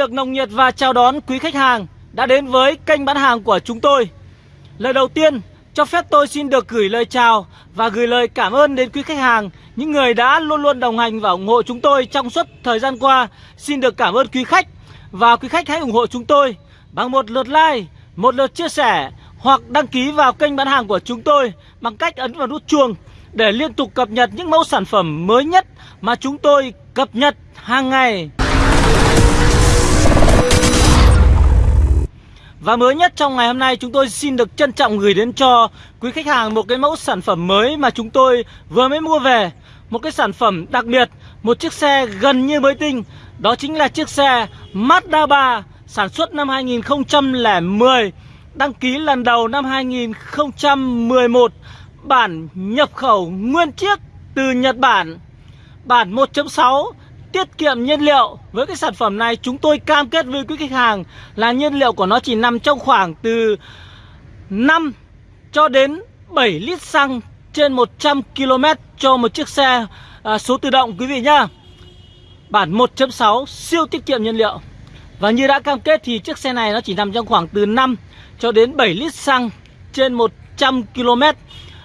được nồng nhiệt và chào đón quý khách hàng đã đến với kênh bán hàng của chúng tôi. Lời đầu tiên, cho phép tôi xin được gửi lời chào và gửi lời cảm ơn đến quý khách hàng, những người đã luôn luôn đồng hành và ủng hộ chúng tôi trong suốt thời gian qua. Xin được cảm ơn quý khách và quý khách hãy ủng hộ chúng tôi bằng một lượt like, một lượt chia sẻ hoặc đăng ký vào kênh bán hàng của chúng tôi bằng cách ấn vào nút chuông để liên tục cập nhật những mẫu sản phẩm mới nhất mà chúng tôi cập nhật hàng ngày. Và mới nhất trong ngày hôm nay chúng tôi xin được trân trọng gửi đến cho quý khách hàng một cái mẫu sản phẩm mới mà chúng tôi vừa mới mua về. Một cái sản phẩm đặc biệt, một chiếc xe gần như mới tinh. Đó chính là chiếc xe Mazda 3 sản xuất năm 2010 Đăng ký lần đầu năm 2011 Bản nhập khẩu nguyên chiếc từ Nhật Bản. Bản 1.6 tiết kiệm nhiên liệu. Với cái sản phẩm này chúng tôi cam kết với quý khách hàng Là nhiên liệu của nó chỉ nằm trong khoảng từ 5 cho đến 7 lít xăng trên 100 km cho một chiếc xe à, số tự động quý vị nhá. Bản 1.6 siêu tiết kiệm nhiên liệu. Và như đã cam kết thì chiếc xe này nó chỉ nằm trong khoảng từ 5 cho đến 7 lít xăng trên 100 km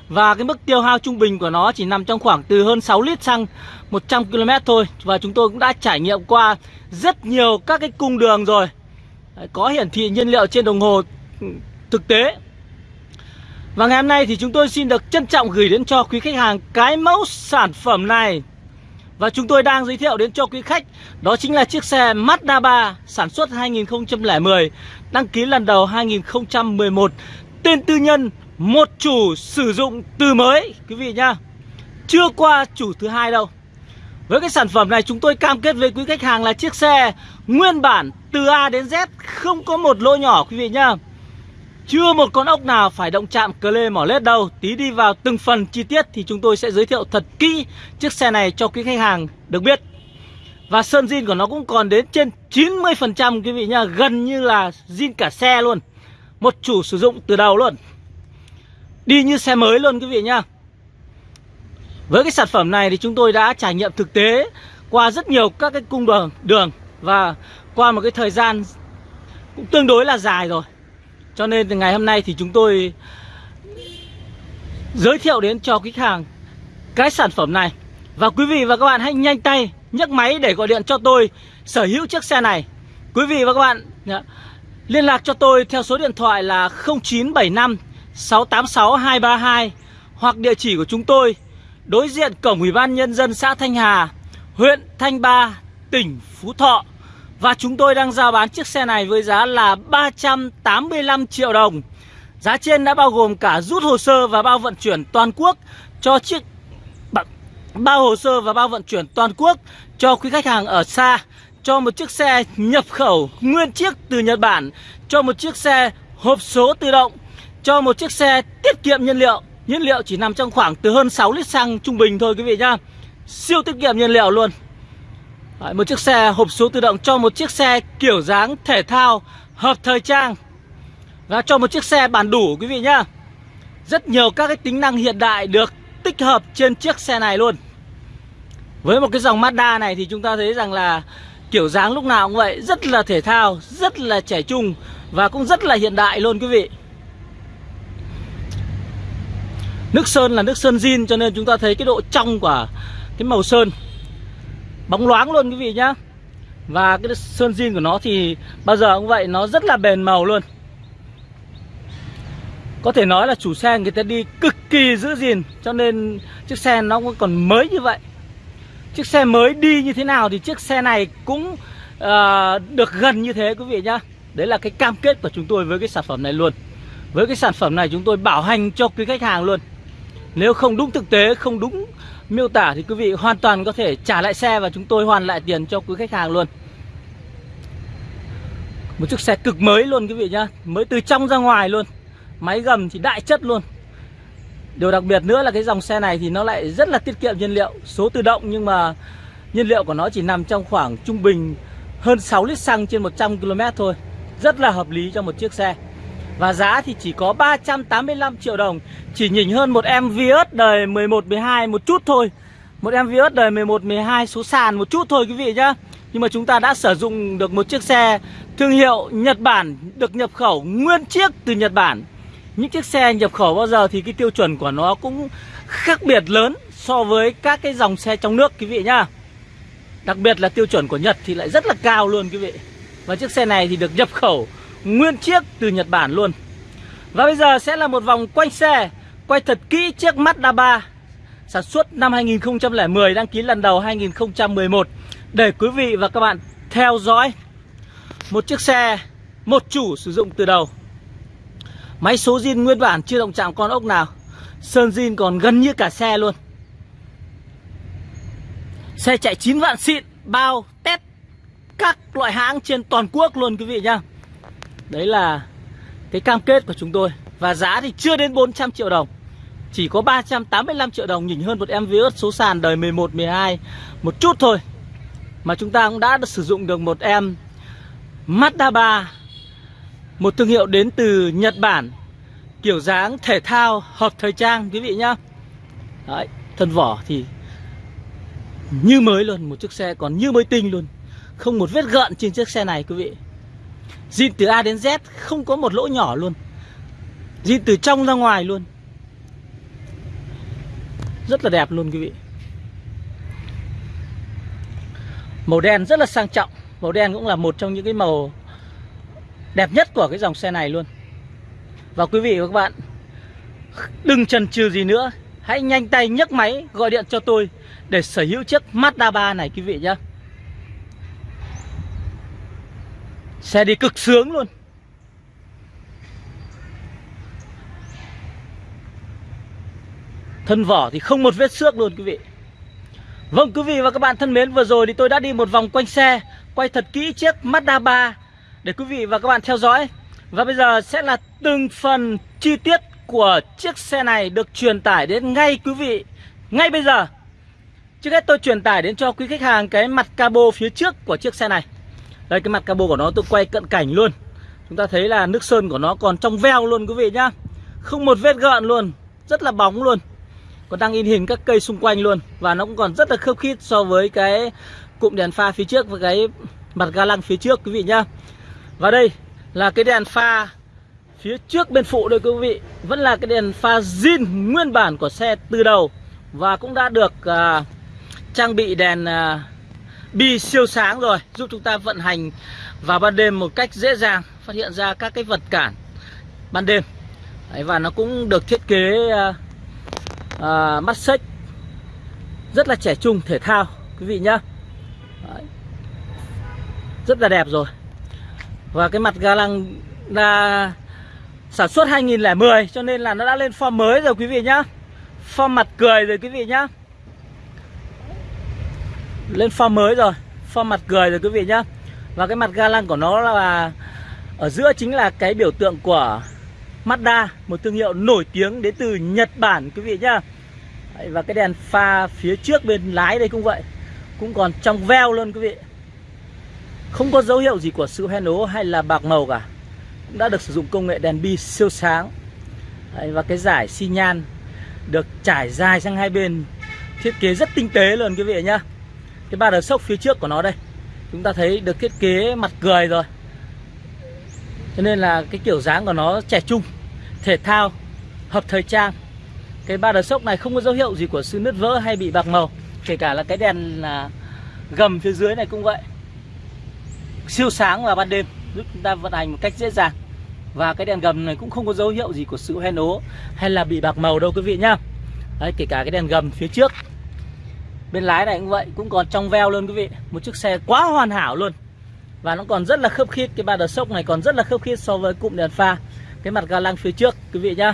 và cái mức tiêu hao trung bình của nó chỉ nằm trong khoảng từ hơn 6 lít xăng 100 km thôi. Và chúng tôi cũng đã trải nghiệm qua rất nhiều các cái cung đường rồi. Có hiển thị nhiên liệu trên đồng hồ thực tế. Và ngày hôm nay thì chúng tôi xin được trân trọng gửi đến cho quý khách hàng cái mẫu sản phẩm này. Và chúng tôi đang giới thiệu đến cho quý khách, Đó chính là chiếc xe Mazda 3 Sản xuất 2010 Đăng ký lần đầu 2011 Tên tư nhân một chủ sử dụng từ mới, quý vị nhá. Chưa qua chủ thứ hai đâu. Với cái sản phẩm này, chúng tôi cam kết với quý khách hàng là chiếc xe nguyên bản từ A đến Z, không có một lỗ nhỏ, quý vị nhá. Chưa một con ốc nào phải động chạm cờ lê mỏ lết đâu. Tí đi vào từng phần chi tiết thì chúng tôi sẽ giới thiệu thật kỹ chiếc xe này cho quý khách hàng được biết. Và sơn zin của nó cũng còn đến trên 90% quý vị nhá. Gần như là zin cả xe luôn. Một chủ sử dụng từ đầu luôn. Đi như xe mới luôn quý vị nhá. Với cái sản phẩm này thì chúng tôi đã trải nghiệm thực tế Qua rất nhiều các cái cung đường đường Và qua một cái thời gian cũng tương đối là dài rồi. Cho nên từ ngày hôm nay thì chúng tôi Giới thiệu đến cho khách hàng Cái sản phẩm này. Và quý vị và các bạn hãy nhanh tay nhấc máy để gọi điện cho tôi Sở hữu chiếc xe này. Quý vị và các bạn Liên lạc cho tôi theo số điện thoại là 0975 686 232 hoặc địa chỉ của chúng tôi đối diện cổng Ủy ban nhân dân xã Thanh Hà, huyện Thanh Ba, tỉnh Phú Thọ. Và chúng tôi đang giao bán chiếc xe này với giá là 385 triệu đồng. Giá trên đã bao gồm cả rút hồ sơ và bao vận chuyển toàn quốc cho chiếc bao hồ sơ và bao vận chuyển toàn quốc cho quý khách hàng ở xa cho một chiếc xe nhập khẩu nguyên chiếc từ Nhật Bản cho một chiếc xe hộp số tự động cho một chiếc xe tiết kiệm nhiên liệu. Nhiên liệu chỉ nằm trong khoảng từ hơn 6 lít xăng trung bình thôi quý vị nhá. Siêu tiết kiệm nhiên liệu luôn. Đấy, Một chiếc xe hộp số tự động cho một chiếc xe kiểu dáng thể thao hợp thời trang. Và cho một chiếc xe bản đủ quý vị nhá. Rất nhiều các cái tính năng hiện đại được tích hợp trên chiếc xe này luôn. Với một cái dòng Mazda này thì chúng ta thấy rằng là kiểu dáng lúc nào cũng vậy Rất là thể thao, rất là trẻ trung và cũng rất là hiện đại luôn quý vị. Nước sơn là nước sơn zin cho nên chúng ta thấy cái độ trong của cái màu sơn. Bóng loáng luôn quý vị nhá. Và cái sơn zin của nó thì bao giờ cũng vậy nó rất là bền màu luôn. Có thể nói là chủ xe người ta đi cực kỳ giữ gìn Cho nên chiếc xe nó còn mới như vậy. Chiếc xe mới đi như thế nào thì chiếc xe này cũng uh, được gần như thế quý vị nhá. Đấy là cái cam kết của chúng tôi với cái sản phẩm này luôn. Với cái sản phẩm này chúng tôi bảo hành cho quý khách hàng luôn nếu không đúng thực tế, không đúng miêu tả thì quý vị hoàn toàn có thể trả lại xe và chúng tôi hoàn lại tiền cho quý khách hàng luôn. Một chiếc xe cực mới luôn quý vị nhá, mới từ trong ra ngoài luôn. Máy gầm thì đại chất luôn. Điều đặc biệt nữa là cái dòng xe này thì nó lại rất là tiết kiệm nhiên liệu, số tự động nhưng mà nhiên liệu của nó chỉ nằm trong khoảng trung bình hơn 6 lít xăng trên 100 km thôi. Rất là hợp lý cho một chiếc xe. Và giá thì chỉ có 385 triệu đồng Chỉ nhỉnh hơn một em Vios đời 11, 12 một chút thôi. Một em Vios đời 11, 12 số sàn một chút thôi quý vị nhá. Nhưng mà chúng ta đã sử dụng được một chiếc xe thương hiệu Nhật Bản được nhập khẩu nguyên chiếc từ Nhật Bản. Những chiếc xe nhập khẩu bao giờ thì cái tiêu chuẩn của nó cũng khác biệt lớn so với các cái dòng xe trong nước quý vị nhá. Đặc biệt là tiêu chuẩn của Nhật thì lại rất là cao luôn quý vị. Và chiếc xe này thì được nhập khẩu nguyên chiếc từ Nhật Bản luôn. Và bây giờ sẽ là một vòng quanh xe, Quay thật kỹ chiếc Mazda 3 Sản xuất năm 2010 đăng ký lần đầu 2011 Để quý vị và các bạn theo dõi, Một chiếc xe, Một chủ sử dụng từ đầu. Máy số zin nguyên bản chưa động chạm con ốc nào, Sơn zin còn gần như cả xe luôn. Xe chạy 9 vạn xịn, Bao test Các loại hãng trên toàn quốc luôn quý vị nhá. Đấy là Cái cam kết của chúng tôi. Và giá thì chưa đến 400 triệu đồng. Chỉ có 385 triệu đồng Nhìn hơn một em Vios số sàn đời 11, 12 Một chút thôi. Mà chúng ta cũng đã sử dụng được một em Mazda 3 Một thương hiệu đến từ Nhật Bản. Kiểu dáng thể thao hợp thời trang quý vị nhá. Đấy, thân vỏ thì như mới luôn Một chiếc xe còn như mới tinh luôn. Không một vết gợn trên chiếc xe này quý vị. Zin từ A đến Z Không có một lỗ nhỏ luôn. Zin từ trong ra ngoài luôn. Rất là đẹp luôn quý vị. Màu đen rất là sang trọng. Màu đen cũng là một trong những cái màu Đẹp nhất của cái dòng xe này luôn. Và quý vị và các bạn, Đừng chần chừ gì nữa. Hãy nhanh tay nhấc máy gọi điện cho tôi Để sở hữu chiếc Mazda 3 này quý vị nhé Xe đi cực sướng luôn Thân vỏ thì không một vết xước luôn quý vị Vâng quý vị và các bạn thân mến, Vừa rồi thì tôi đã đi một vòng quanh xe, Quay thật kỹ chiếc Mazda 3 Để quý vị và các bạn theo dõi Và bây giờ sẽ là từng phần chi tiết của chiếc xe này được truyền tải đến ngay quý vị ngay bây giờ. Trước hết tôi truyền tải đến cho quý khách hàng cái mặt cabo phía trước của chiếc xe này. Đây cái mặt cabo của nó tôi quay cận cảnh luôn. Chúng ta thấy là nước sơn của nó còn trong veo luôn quý vị nhá. Không một vết gợn luôn, rất là bóng luôn. Còn đang in hình các cây xung quanh luôn và nó cũng còn rất là khớp khít so với cái cụm đèn pha phía trước và cái mặt ga lăng phía trước quý vị nhá. Và đây là cái đèn pha Phía trước bên phụ đây quý vị Vẫn là cái đèn pha zin nguyên bản của xe từ đầu Và cũng đã được uh, trang bị đèn uh, bi siêu sáng rồi Giúp chúng ta vận hành vào ban đêm một cách dễ dàng Phát hiện ra các cái vật cản ban đêm. Đấy, Và nó cũng được thiết kế uh, uh, mắt xích Rất là trẻ trung thể thao quý vị nhá. Đấy. Rất là đẹp rồi. Và cái mặt ga lăng là Sản xuất 2010 cho nên là nó đã lên form mới rồi quý vị nhá. Form mặt cười rồi quý vị nhá. Lên form mới rồi Form mặt cười rồi quý vị nhá. Và cái mặt ga lăng của nó là Ở giữa chính là cái biểu tượng của Mazda Một thương hiệu nổi tiếng đến từ Nhật Bản quý vị nhá. Và cái đèn pha phía trước bên lái đây cũng vậy Cũng còn trong veo luôn quý vị. Không có dấu hiệu gì của sự hoen ố hay là bạc màu cả cũng đã được sử dụng công nghệ đèn bi siêu sáng. Đấy, và cái giải xi nhan được trải dài sang hai bên thiết kế rất tinh tế luôn quý vị nhá cái ba đờ sốc phía trước của nó đây. Chúng ta thấy được thiết kế mặt cười rồi. Cho nên là cái kiểu dáng của nó trẻ trung, thể thao, hợp thời trang. Cái ba đờ sốc này không có dấu hiệu gì của sự nứt vỡ hay bị bạc màu. Kể cả là cái đèn là gầm phía dưới này cũng vậy. Siêu sáng vào ban đêm, giúp chúng ta vận hành một cách dễ dàng. Và cái đèn gầm này cũng không có dấu hiệu gì của sự hoen ố hay là bị bạc màu đâu quý vị nhá. Đấy, kể cả cái đèn gầm phía trước bên lái này cũng vậy cũng còn trong veo luôn quý vị. Một chiếc xe quá hoàn hảo luôn. Và nó còn rất là khớp khít. Cái ba đờ sốc này còn rất là khớp khít so với cụm đèn pha. Cái mặt ga lăng phía trước quý vị nhá.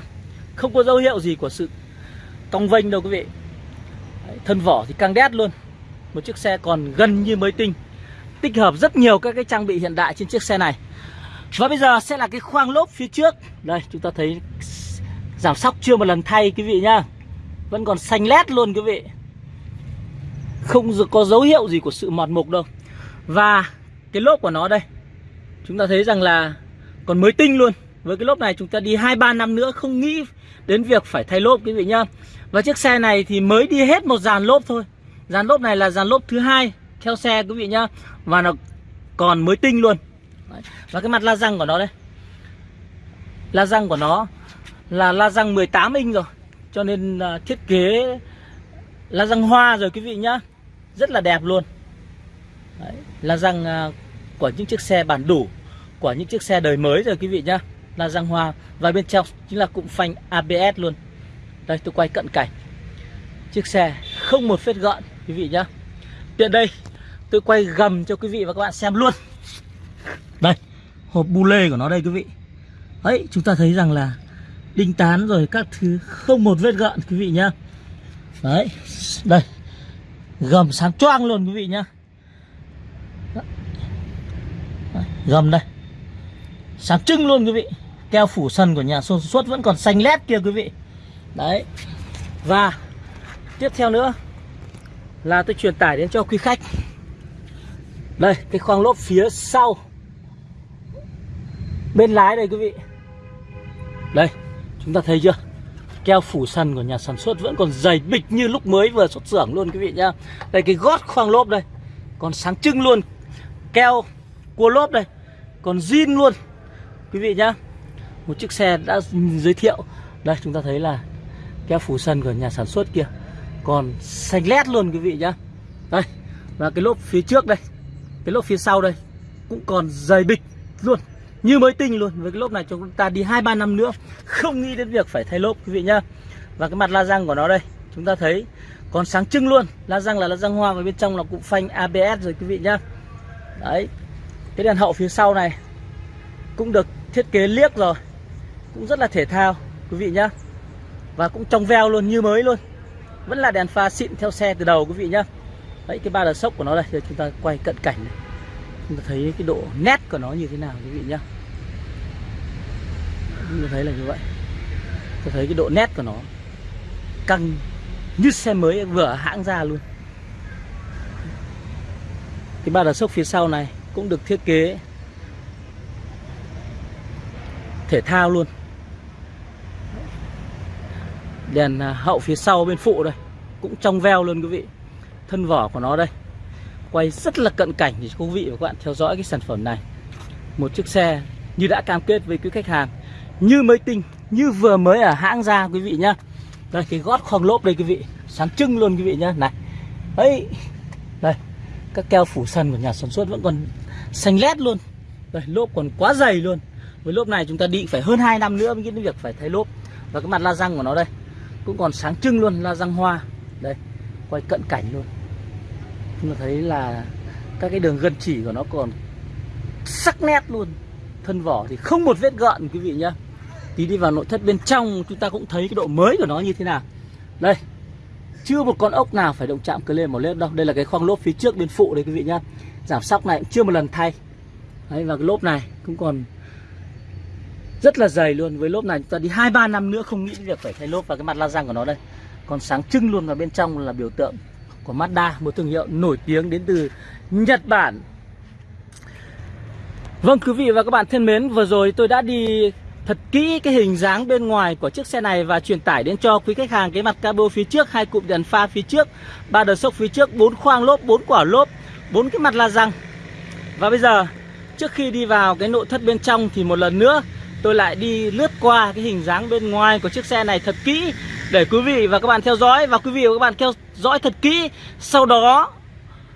Không có dấu hiệu gì của sự cong vênh đâu quý vị. Đấy, thân vỏ thì căng đét luôn. Một chiếc xe còn gần như mới tinh. Tích hợp rất nhiều các cái trang bị hiện đại trên chiếc xe này. Và bây giờ sẽ là cái khoang lốp phía trước. Đây chúng ta thấy Giảm sóc chưa một lần thay quý vị nhá. Vẫn còn xanh lét luôn quý vị. Không có dấu hiệu gì của sự mọt mục đâu. Và cái lốp của nó đây, Chúng ta thấy rằng là Còn mới tinh luôn. Với cái lốp này chúng ta đi 2-3 năm nữa Không nghĩ đến việc phải thay lốp, quý vị nhá. Và chiếc xe này thì mới đi hết một dàn lốp thôi. Dàn lốp này là dàn lốp thứ hai theo xe, quý vị nhá. Và nó còn mới tinh luôn. Đấy. và cái mặt la răng của nó đây. La răng của nó là la răng 18 inch rồi. Cho nên à, thiết kế la răng hoa rồi, quý vị nhá rất là đẹp luôn. Đấy. la răng à, của những chiếc xe bản đủ, của những chiếc xe đời mới rồi quý vị nhá. La răng hoa, và bên trong chính là cụm phanh ABS luôn. Đây, tôi quay cận cảnh. Chiếc xe không một vết gợn quý vị nhá. Tiện đây, tôi quay gầm cho quý vị và các bạn xem luôn. Đây, hộp bu lê của nó đây quý vị. Ấy chúng ta thấy rằng là đinh tán rồi các thứ không một vết gợn quý vị nhá. Đấy, đây gầm sáng choang luôn, quý vị nhá. Gầm đây. Sáng trưng luôn, quý vị. Keo phủ sân của nhà sản xuất vẫn còn xanh lét kia, quý vị. Đấy. Và tiếp theo nữa là tôi truyền tải đến cho quý khách. Đây, cái khoang lốp phía sau. Bên lái đây, quý vị. Đây, chúng ta thấy chưa? Keo phủ sân của nhà sản xuất vẫn còn dày bịch như lúc mới vừa xuất xưởng luôn, quý vị nhá. Đây, cái gót khoang lốp đây, còn sáng trưng luôn. Keo cua lốp đây, còn zin luôn. Quý vị nhá, một chiếc xe đã giới thiệu. Đây, chúng ta thấy là keo phủ sân của nhà sản xuất kia còn xanh lét luôn, quý vị nhá. Đây, và cái lốp phía trước đây, cái lốp phía sau đây cũng còn dày bịch luôn như mới tinh luôn, với cái lốp này chúng ta đi hai, ba năm nữa, không nghĩ đến việc phải thay lốp, quý vị nhá. Và cái mặt la răng của nó đây, chúng ta thấy còn sáng trưng luôn. La răng là la răng hoa, và bên trong là cụm phanh ABS rồi, quý vị nhá. Đấy, cái đèn hậu phía sau này cũng được thiết kế liếc rồi, cũng rất là thể thao, quý vị nhá. Và cũng trong veo luôn, như mới luôn. Vẫn là đèn pha xịn theo xe từ đầu, quý vị nhá. Đấy, cái ba đờ sốc của nó đây Giờ chúng ta quay cận cảnh này chúng ta thấy cái độ nét của nó như thế nào quý vị nhá. Chúng ta thấy là như vậy. Ta thấy cái độ nét của nó căng như xe mới vừa hãng ra luôn. Cái ba đà sốc phía sau này cũng được thiết kế thể thao luôn. Đèn à, hậu phía sau bên phụ đây cũng trong veo luôn quý vị. Thân vỏ của nó đây quay rất là cận cảnh để quý vị và các bạn theo dõi cái sản phẩm này. Một chiếc xe như đã cam kết với quý khách hàng, như mới tinh, như vừa mới ở hãng ra quý vị nhá. Đây, cái gót khoang lốp đây quý vị, sáng trưng luôn quý vị nhá. Này, ấy, đây, các keo phủ sân của nhà sản xuất vẫn còn xanh lét luôn. Đây, lốp còn quá dày luôn. Với lốp này chúng ta đi phải hơn 2 năm nữa mới cái đến việc phải thay lốp. Và cái mặt la răng của nó đây, cũng còn sáng trưng luôn, la răng hoa. Đây, quay cận cảnh luôn chúng ta thấy là các cái đường gân chỉ của nó còn sắc nét luôn. Thân vỏ thì không một vết gợn, quý vị nhá. Tí đi vào nội thất bên trong, chúng ta cũng thấy cái độ mới của nó như thế nào. Đây, chưa một con ốc nào phải động chạm cơ lên một lết đâu. Đây là cái khoang lốp phía trước bên phụ đây, quý vị nhá. Giảm sóc này cũng chưa một lần thay. Đấy, và cái lốp này cũng còn rất là dày luôn. Với lốp này chúng ta đi hai ba năm nữa không nghĩ việc phải thay lốp và cái mặt la răng của nó đây. Còn sáng trưng luôn và bên trong là biểu tượng của Mazda, một thương hiệu nổi tiếng đến từ Nhật Bản. Vâng quý vị và các bạn thân mến, vừa rồi tôi đã đi thật kỹ cái hình dáng bên ngoài của chiếc xe này và truyền tải đến cho quý khách hàng cái mặt cabo phía trước, hai cụm đèn pha phía trước, ba đợt sốc phía trước, bốn khoang lốp, bốn quả lốp, bốn cái mặt la răng. Và bây giờ, trước khi đi vào cái nội thất bên trong thì một lần nữa tôi lại đi lướt qua cái hình dáng bên ngoài của chiếc xe này thật kỹ để quý vị và các bạn theo dõi và quý vị và các bạn theo dõi thật kỹ sau đó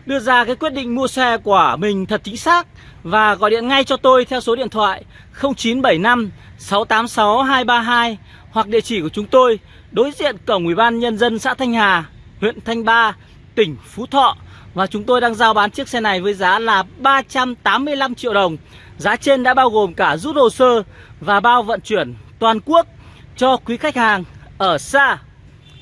đưa ra cái quyết định mua xe của mình thật chính xác và gọi điện ngay cho tôi theo số điện thoại 0975 686 232 hoặc địa chỉ của chúng tôi đối diện cổng Ủy ban nhân dân xã Thanh Hà, huyện Thanh Ba, tỉnh Phú Thọ và chúng tôi đang giao bán chiếc xe này với giá là 385 triệu đồng. Giá trên đã bao gồm cả rút hồ sơ và bao vận chuyển toàn quốc cho quý khách hàng ở xa.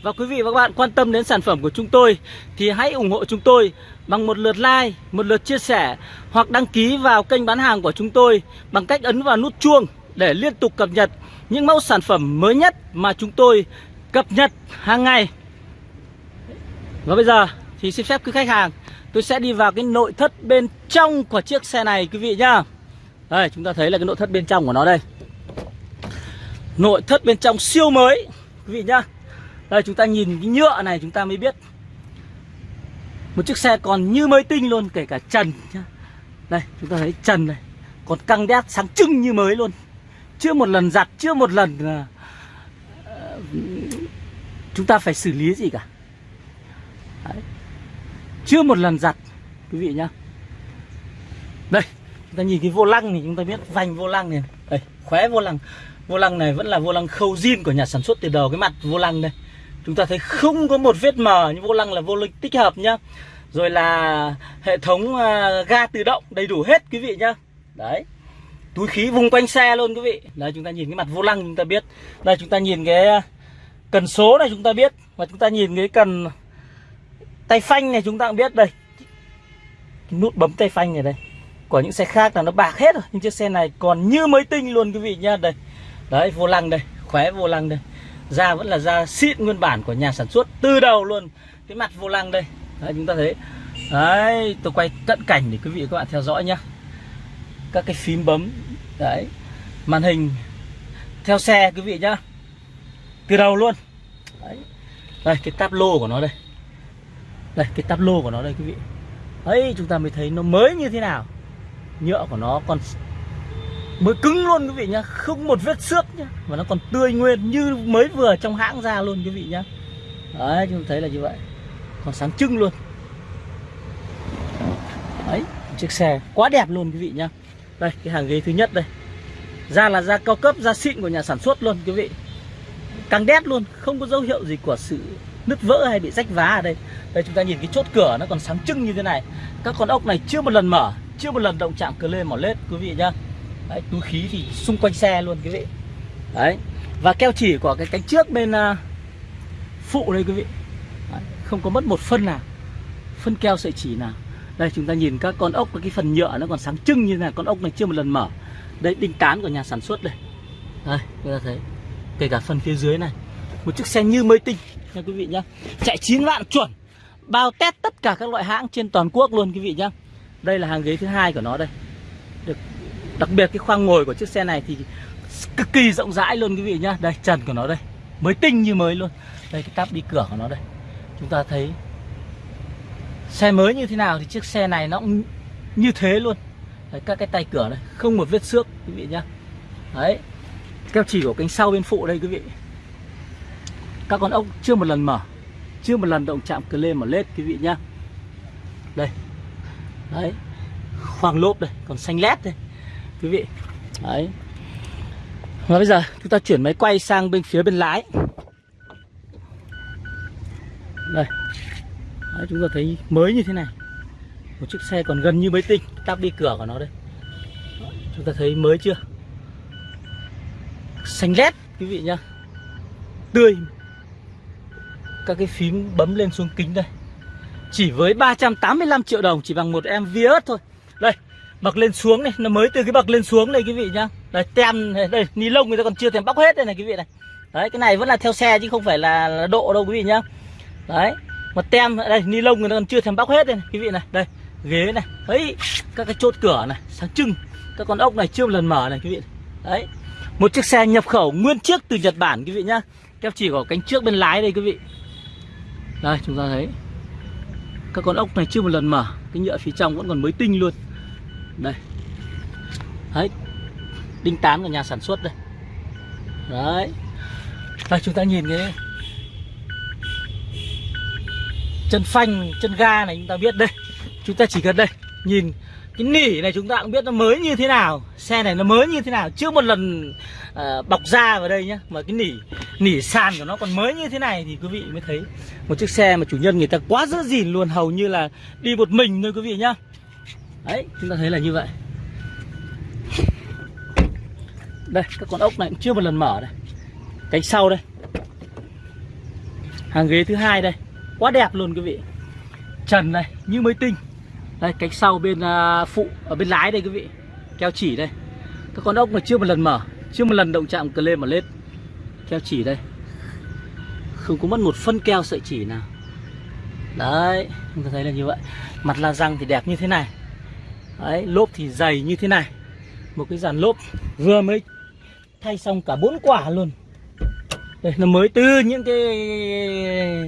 Và quý vị và các bạn quan tâm đến sản phẩm của chúng tôi thì hãy ủng hộ chúng tôi bằng một lượt like, một lượt chia sẻ hoặc đăng ký vào kênh bán hàng của chúng tôi bằng cách ấn vào nút chuông để liên tục cập nhật những mẫu sản phẩm mới nhất mà chúng tôi cập nhật hàng ngày. Và bây giờ thì xin phép quý khách hàng tôi sẽ đi vào cái nội thất bên trong của chiếc xe này quý vị nhá. Đây chúng ta thấy là cái nội thất bên trong của nó đây. Nội thất bên trong siêu mới quý vị nhá. Đây chúng ta nhìn cái nhựa này chúng ta mới biết Một chiếc xe còn như mới tinh luôn Kể cả trần nhá Đây chúng ta thấy trần này Còn căng đét sáng trưng như mới luôn Chưa một lần giặt Chưa một lần uh, Chúng ta phải xử lý gì cả Đấy. Chưa một lần giặt Quý vị nhá Đây Chúng ta nhìn cái vô lăng thì chúng ta biết vành vô lăng này. Đây khóe vô lăng. Vô lăng này vẫn là vô lăng khâu zin của nhà sản xuất từ đầu Cái mặt vô lăng đây. Chúng ta thấy không có một vết mờ Nhưng vô lăng là vô lăng tích hợp nhá. Rồi là hệ thống uh, ga tự động đầy đủ hết quý vị nhá. Đấy. Túi khí vùng quanh xe luôn quý vị. Đấy chúng ta nhìn cái mặt vô lăng chúng ta biết. Đây chúng ta nhìn cái à, cần số này chúng ta biết. Và chúng ta nhìn cái cần tay phanh này chúng ta cũng biết đây. Cái nút bấm tay phanh này đây của những xe khác là nó bạc hết rồi. Nhưng chiếc xe này còn như mới tinh luôn quý vị nhá. Đây. Đấy, vô lăng đây. Khóe vô lăng đây. Da vẫn là da xịn nguyên bản của nhà sản xuất từ đầu luôn. Cái mặt vô lăng đây. Đấy, chúng ta thấy. Đấy, tôi quay cận cảnh để quý vị các bạn theo dõi nhá. Các cái phím bấm. Đấy. Màn hình theo xe quý vị nhá. Từ đầu luôn. Đấy. Đây, cái táp lô của nó đây. Đây, cái táp lô của nó đây quý vị. Ấy chúng ta mới thấy nó mới như thế nào nhựa của nó còn mới cứng luôn quý vị nhá, không một vết xước nhá và nó còn tươi nguyên như mới vừa trong hãng ra luôn quý vị nhá. Đấy, chúng ta thấy là như vậy còn sáng trưng luôn. Đấy, chiếc xe quá đẹp luôn quý vị nhá. Đây, cái hàng ghế thứ nhất đây. Da là da cao cấp, da xịn của nhà sản xuất luôn quý vị. Căng đét luôn, không có dấu hiệu gì của sự nứt vỡ hay bị rách vá ở đây. Đây, chúng ta nhìn cái chốt cửa nó còn sáng trưng như thế này. Các con ốc này chưa một lần mở chưa một lần động chạm cờ lê mỏ lết quý vị nhá. Đấy, túi khí thì xung quanh xe luôn quý vị. Đấy và keo chỉ của cái cánh trước bên uh, phụ đây quý vị. Đấy, không có mất một phân nào. Phân keo sợi chỉ nào. Đây chúng ta nhìn các con ốc cái phần nhựa nó còn sáng trưng như thế này. Con ốc này chưa một lần mở. Đây đinh tán của nhà sản xuất đây. Đây chúng ta thấy. Kể cả phần phía dưới này. Một chiếc xe như mới tinh nha quý vị nhá. Chạy 9 vạn chuẩn. Bao test tất cả các loại hãng trên toàn quốc luôn quý vị nhá đây là hàng ghế thứ hai của nó đây. Được đặc biệt cái khoang ngồi của chiếc xe này thì cực kỳ rộng rãi luôn quý vị nhá. Đây trần của nó đây. Mới tinh như mới luôn. Đây cái táp đi cửa của nó đây. Chúng ta thấy xe mới như thế nào thì chiếc xe này nó cũng như thế luôn. Đấy, các cái tay cửa này không một vết xước quý vị nhá. Đấy keo chỉ của cánh sau bên phụ đây quý vị. Các con ốc chưa một lần mở chưa một lần động chạm cờ lê mở lết quý vị nhá. Đây đấy. Khoang lốp đây còn xanh lét đây. Quý vị. Đấy. Và bây giờ chúng ta chuyển máy quay sang bên phía bên lái. Đây. Đấy, chúng ta thấy mới như thế này. Một chiếc xe còn gần như mới tinh tắp đi cửa của nó đây. Chúng ta thấy mới chưa? Xanh lét quý vị nhá. Tươi. Các cái phím bấm lên xuống kính đây chỉ với 385 triệu đồng chỉ bằng một em Vios thôi. Đây bậc lên xuống này nó mới từ cái bậc lên xuống này quý vị nhá. Đây tem này, đây ni lông người ta còn chưa thèm bóc hết đây này quý vị này. Đấy cái này vẫn là theo xe chứ không phải là, là độ đâu quý vị nhá. Đấy một tem đây ni lông người ta còn chưa thèm bóc hết đây này quý vị này. Đây ghế này ấy các cái chốt cửa này sáng trưng. Các con ốc này chưa một lần mở này quý vị. Đấy một chiếc xe nhập khẩu nguyên chiếc từ Nhật Bản quý vị nhá. Keo chỉ có cánh trước bên lái đây quý vị. Đây chúng ta thấy các con ốc này chưa một lần mở, cái nhựa phía trong vẫn còn mới tinh luôn. Đây. Đấy. Đinh tán của nhà sản xuất đây. Đấy. Đây, chúng ta nhìn cái chân phanh, chân ga này chúng ta biết đây. Chúng ta chỉ cần đây, nhìn cái nỉ này chúng ta cũng biết nó mới như thế nào xe này nó mới như thế nào. Chưa một lần uh, bọc da vào đây nhá mà cái nỉ nỉ sàn của nó còn mới như thế này thì quý vị mới thấy. Một chiếc xe mà chủ nhân người ta quá giữ gìn luôn hầu như là đi một mình thôi quý vị nhá. Đấy chúng ta thấy là như vậy. Đây các con ốc này cũng chưa một lần mở đây. Cánh sau đây. Hàng ghế thứ hai đây. Quá đẹp luôn quý vị. Trần này như mới tinh đây cánh sau bên uh, phụ ở bên lái đây quý vị. Keo chỉ đây. Các con ốc mà chưa một lần mở. Chưa một lần động chạm cờ lên mà lết. Keo chỉ đây. Không có mất một phân keo sợi chỉ nào. Đấy chúng ta thấy là như vậy. Mặt la răng thì đẹp như thế này. Đấy lốp thì dày như thế này. Một cái dàn lốp vừa mới thay xong cả bốn quả luôn. Đây nó mới từ những cái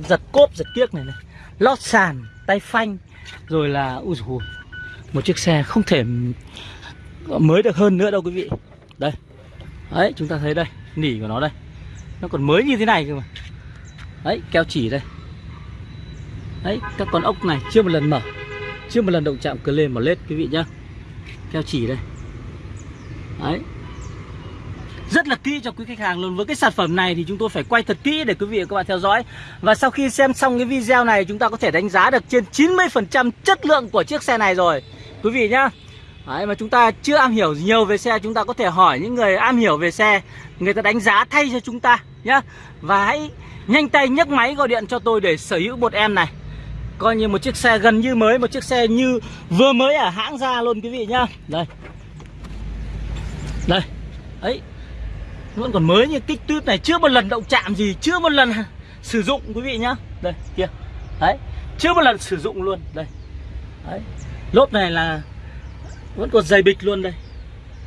giật cốp giật kiếc này này. Lót sàn tay phanh rồi là ui dồi, một chiếc xe không thể mới được hơn nữa đâu quý vị. Đây đấy chúng ta thấy đây nỉ của nó đây. Nó còn mới như thế này cơ mà. Đấy keo chỉ đây. Đấy các con ốc này chưa một lần mở chưa một lần động chạm cờ lên mà lết quý vị nhá. Keo chỉ đây. Đấy rất là kỹ cho quý khách hàng luôn. Với cái sản phẩm này thì chúng tôi phải quay thật kỹ để quý vị và các bạn theo dõi. Và sau khi xem xong cái video này chúng ta có thể đánh giá được trên 90% chất lượng của chiếc xe này rồi. Quý vị nhá. Đấy, mà chúng ta chưa am hiểu nhiều về xe chúng ta có thể hỏi những người am hiểu về xe người ta đánh giá thay cho chúng ta nhá. Và hãy nhanh tay nhấc máy gọi điện cho tôi để sở hữu một em này. Coi như một chiếc xe gần như mới một chiếc xe như vừa mới ở hãng ra luôn quý vị nhá. Đây. Đây. Ấy vẫn còn mới như kích tuyết này, chưa một lần động chạm gì, chưa một lần sử dụng, quý vị nhá. Đây, kia. Đấy, chưa một lần sử dụng luôn. Đây. Đấy. Lốp này là vẫn còn dày bịch luôn đây.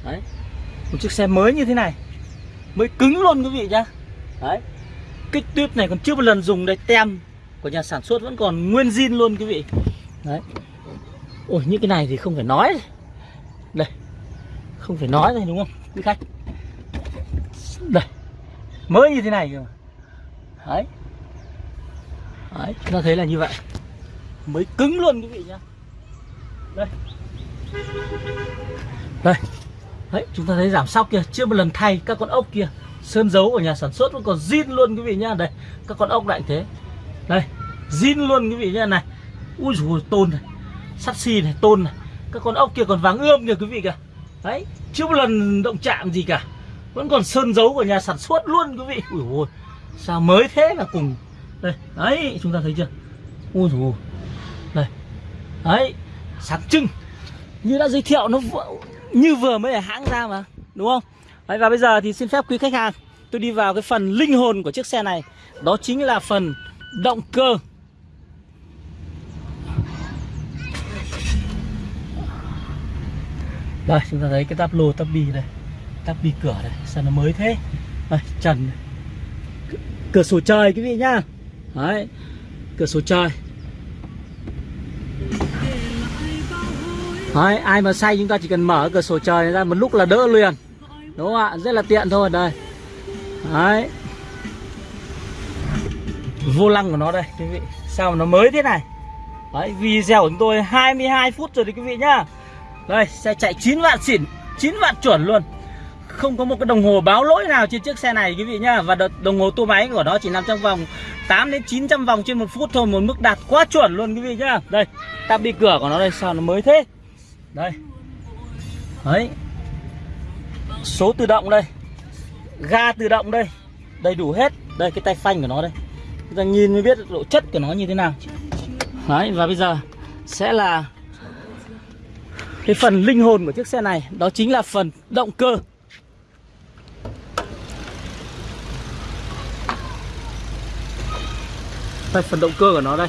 Đấy. Một chiếc xe mới như thế này. Mới cứng luôn, quý vị nhá. Đấy. Kích tuyết này còn chưa một lần dùng đây. Tem của nhà sản xuất vẫn còn nguyên zin luôn, quý vị. Đấy. Ôi, những cái này thì không phải nói. Đây. Không phải nói đây, đúng không? Quý khách đây. Mới như thế này cơ đấy. Đấy, chúng ta thấy là như vậy. Mới cứng luôn quý vị nhá. Đây. Đây. Đấy, chúng ta thấy giảm sóc kia. Chưa một lần thay các con ốc kia. Sơn dấu của nhà sản xuất vẫn còn zin luôn quý vị nhá. Đây, các con ốc lại thế. Đây, zin luôn quý vị nhá. Này, ui dồi tôn này. Sắt xi này, tôn này. Các con ốc kia còn vàng ươm kìa quý vị kìa. Đấy, chưa một lần động chạm gì cả vẫn còn sơn dấu của nhà sản xuất luôn quý vị. Ui ôi sao mới thế là cùng. Đây đấy chúng ta thấy chưa? Ui dồi đây đấy sáng trưng. Như đã giới thiệu nó như vừa mới ở hãng ra mà đúng không? Đấy, và bây giờ thì xin phép quý khách hàng tôi đi vào cái phần linh hồn của chiếc xe này. Đó chính là phần động cơ. Đây chúng ta thấy cái táp lô táp bi đây các bi cửa đây sao nó mới thế? Đây trần cửa sổ trời quý vị nhá. Đấy cửa sổ trời. Đấy, ai mà say chúng ta chỉ cần mở cửa sổ trời ra một lúc là đỡ liền. Đúng không ạ? Rất là tiện thôi đây. Đấy. Vô lăng của nó đây quý vị. Sao mà nó mới thế này? Đấy, video của chúng tôi 22 phút rồi đấy quý vị nhá. Đây, xe chạy 9 vạn xỉn 9 vạn chuẩn luôn. Không có một cái đồng hồ báo lỗi nào trên chiếc xe này quý vị nhá. Và đồng hồ tua máy của nó chỉ nằm trong vòng 8 đến 900 vòng trên một phút thôi Một mức đạt quá chuẩn luôn quý vị nhá. Đây, tắp đi cửa của nó đây sao nó mới thế? Đây. Đấy. Số tự động đây. Ga tự động đây. Đầy đủ hết. Đây cái tay phanh của nó đây. Chúng ta nhìn mới biết độ chất của nó như thế nào. Đấy và bây giờ sẽ là cái phần linh hồn của chiếc xe này. Đó chính là phần động cơ. Đây, phần động cơ của nó đây.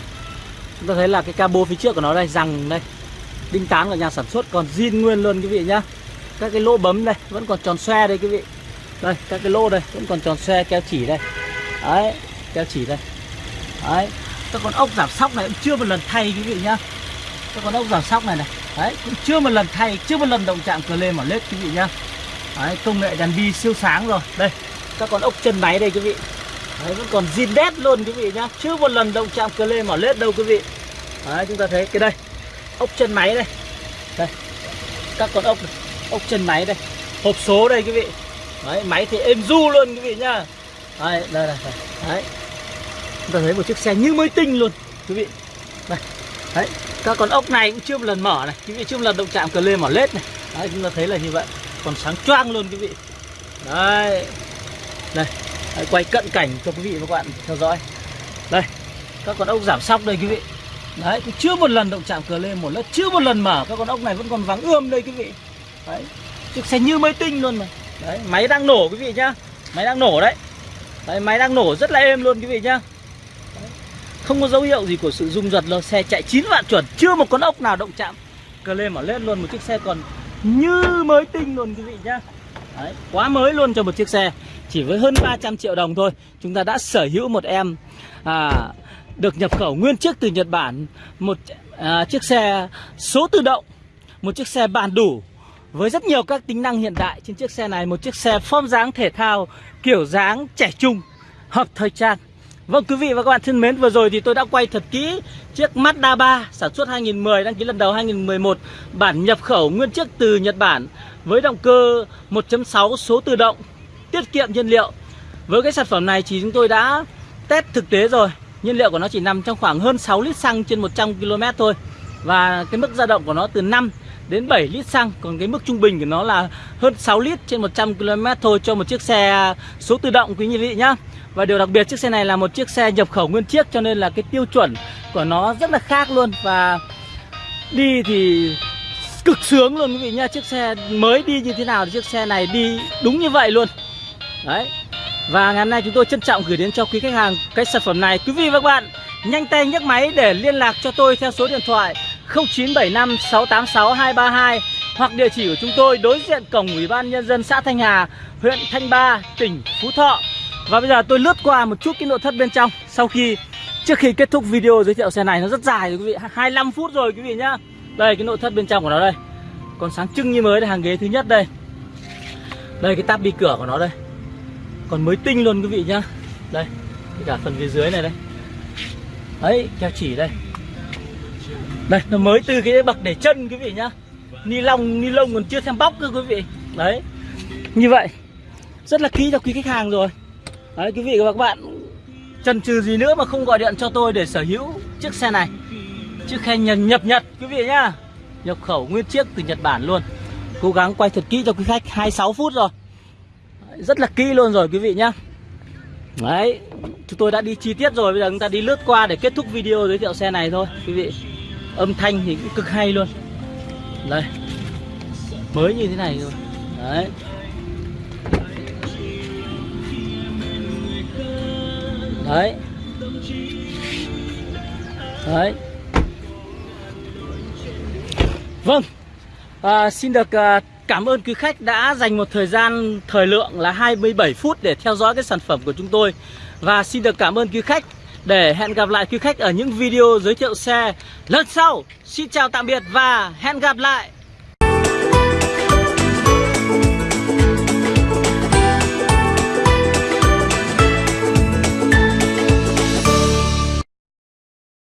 Chúng ta thấy là cái cabo phía trước của nó đây rằng đây. Đinh tán của nhà sản xuất, còn zin nguyên luôn quý vị nhá. Các cái lỗ bấm đây, vẫn còn tròn xoe đây quý vị. Đây, các cái lỗ đây, vẫn còn tròn xoe, keo chỉ đây. Đấy, keo chỉ đây. Đấy, các con ốc giảm sóc này cũng chưa một lần thay quý vị nhá. Các con ốc giảm sóc này này, đấy, cũng chưa một lần thay, chưa một lần động chạm cờ lên mỏ lết quý vị nhá. Đấy, công nghệ đèn bi siêu sáng rồi. Đây, các con ốc chân máy đây quý vị đấy, vẫn còn zin đét luôn, quý vị nhá. Chưa một lần động chạm cờ lê mỏ lết đâu, quý vị. Đấy, chúng ta thấy cái đây. Ốc chân máy đây. Đây. Các con ốc này. ốc chân máy đây. Hộp số đây, quý vị. Đấy, máy thì êm du luôn, quý vị nhá. Đấy, đây đây đấy. Chúng ta thấy một chiếc xe như mới tinh luôn, quý vị. Đây. Đấy, các con ốc này cũng chưa một lần mở này. Quý vị, chưa một lần động chạm cờ lê mỏ lết này. Đấy, chúng ta thấy là như vậy. Còn sáng choang luôn, quý vị. Đấy. Đây đấy, quay cận cảnh cho quý vị và các bạn theo dõi. Đây các con ốc giảm sóc đây quý vị. Đấy, cũng chưa một lần động chạm cờ lên một lớp Chưa một lần mở, các con ốc này vẫn còn vắng ươm đây quý vị. Đấy, chiếc xe như mới tinh luôn mà. Đấy, máy đang nổ quý vị nhá. Máy đang nổ đấy. Đấy, máy đang nổ rất là êm luôn quý vị nhá. Đấy. Không có dấu hiệu gì của sự rung giật đâu. Xe chạy 9 vạn chuẩn, chưa một con ốc nào động chạm cờ lên mở lên luôn. Một chiếc xe còn như mới tinh luôn quý vị nhá. Đấy, quá mới luôn cho một chiếc xe. Chỉ với hơn 300 triệu đồng thôi. Chúng ta đã sở hữu một em à, được nhập khẩu nguyên chiếc từ Nhật Bản một à, chiếc xe số tự động một chiếc xe bản đủ với rất nhiều các tính năng hiện đại. Trên chiếc xe này một chiếc xe form dáng thể thao kiểu dáng trẻ trung hợp thời trang. Vâng quý vị và các bạn thân mến vừa rồi thì tôi đã quay thật kỹ chiếc Mazda 3 sản xuất 2010 đăng ký lần đầu 2011 bản nhập khẩu nguyên chiếc từ Nhật Bản với động cơ 1.6 số tự động tiết kiệm nhiên liệu. Với cái sản phẩm này thì chúng tôi đã test thực tế rồi. Nhiên liệu của nó chỉ nằm trong khoảng hơn 6 lít xăng trên 100 km thôi. Và cái mức dao động của nó từ 5 đến 7 lít xăng. Còn cái mức trung bình của nó là hơn 6 lít trên 100 km thôi cho một chiếc xe số tự động, quý vị nhá. Và điều đặc biệt, chiếc xe này là một chiếc xe nhập khẩu nguyên chiếc cho nên là cái tiêu chuẩn của nó rất là khác luôn. Và đi thì cực sướng luôn, quý vị nhá. Chiếc xe mới đi như thế nào thì chiếc xe này đi đúng như vậy luôn. Đấy Và ngày hôm nay chúng tôi trân trọng gửi đến cho quý khách hàng cái sản phẩm này Quý vị và các bạn nhanh tay nhấc máy để liên lạc cho tôi theo số điện thoại 0975 686 232 hoặc địa chỉ của chúng tôi đối diện cổng Ủy ban Nhân dân xã Thanh Hà, huyện Thanh Ba, tỉnh Phú Thọ. Và bây giờ tôi lướt qua một chút cái nội thất bên trong sau khi trước khi kết thúc video giới thiệu xe này nó rất dài rồi quý vị, 25 phút rồi quý vị nhá. Đây cái nội thất bên trong của nó đây. Còn sáng trưng như mới đây, hàng ghế thứ nhất đây. Đây cái tab bi cửa của nó đây. Còn mới tinh luôn quý vị nhá. Đây, cả phần phía dưới này đây. Đấy, keo chỉ đây. Đây, nó mới từ cái bậc để chân quý vị nhá. Ni lông, ni lông còn chưa xem bóc cơ quý vị. Đấy Như vậy. Rất là kỹ cho quý khách hàng rồi. Đấy quý vị và các bạn Chần chừ gì nữa mà không gọi điện cho tôi để sở hữu chiếc xe này. Chiếc xe nhập, nhập Nhật quý vị nhá. Nhập khẩu nguyên chiếc từ Nhật Bản luôn. Cố gắng quay thật kỹ cho quý khách 26 phút rồi. Rất là kỹ luôn rồi quý vị nhá. Đấy Chúng tôi đã đi chi tiết rồi Bây giờ chúng ta đi lướt qua để kết thúc video giới thiệu xe này thôi Quý vị. Âm thanh thì cũng cực hay luôn. Đây. Mới như thế này rồi đấy. Đấy. Đấy. Vâng. À, xin được à, cảm ơn quý khách đã dành một thời gian, thời lượng là 27 phút để theo dõi cái sản phẩm của chúng tôi và xin được cảm ơn quý khách để hẹn gặp lại quý khách ở những video giới thiệu xe lần sau. Xin chào tạm biệt và hẹn gặp lại.